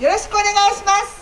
よろしくお願いします。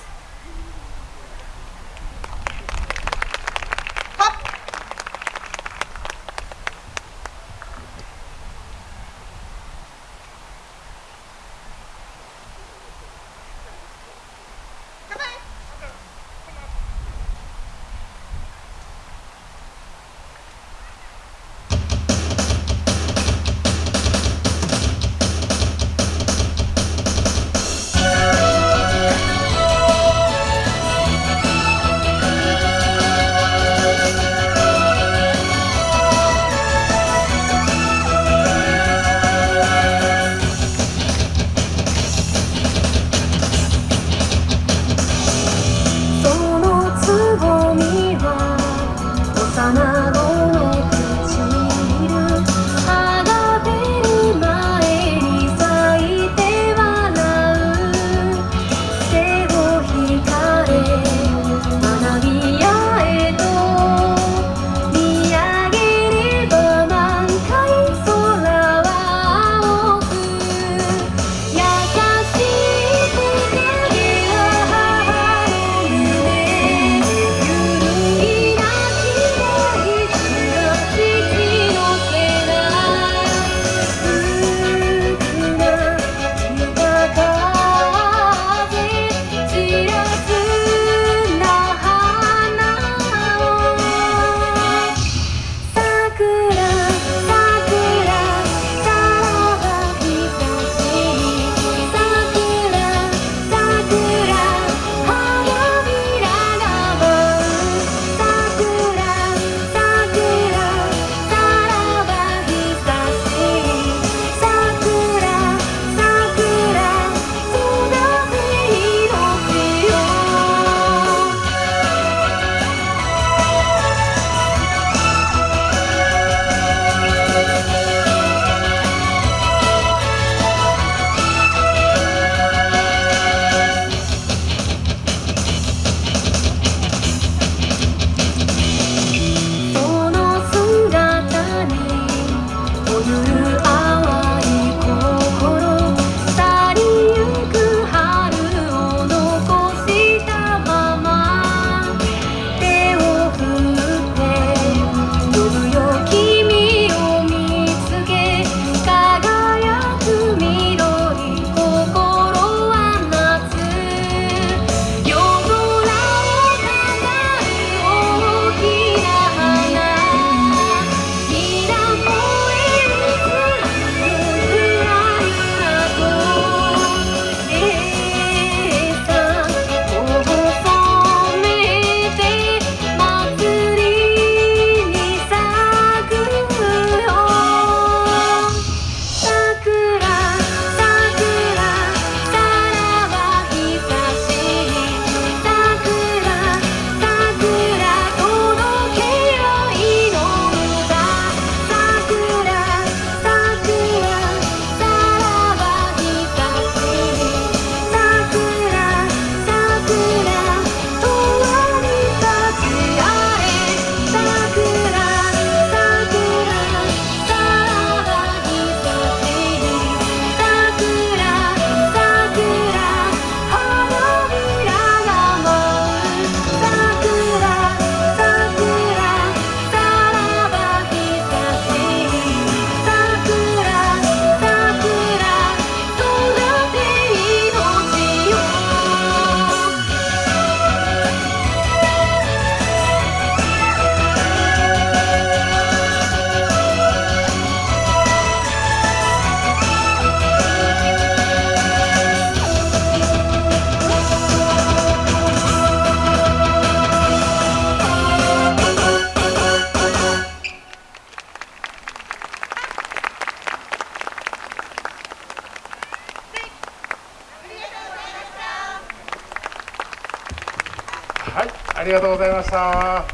はい、ありがとうございました。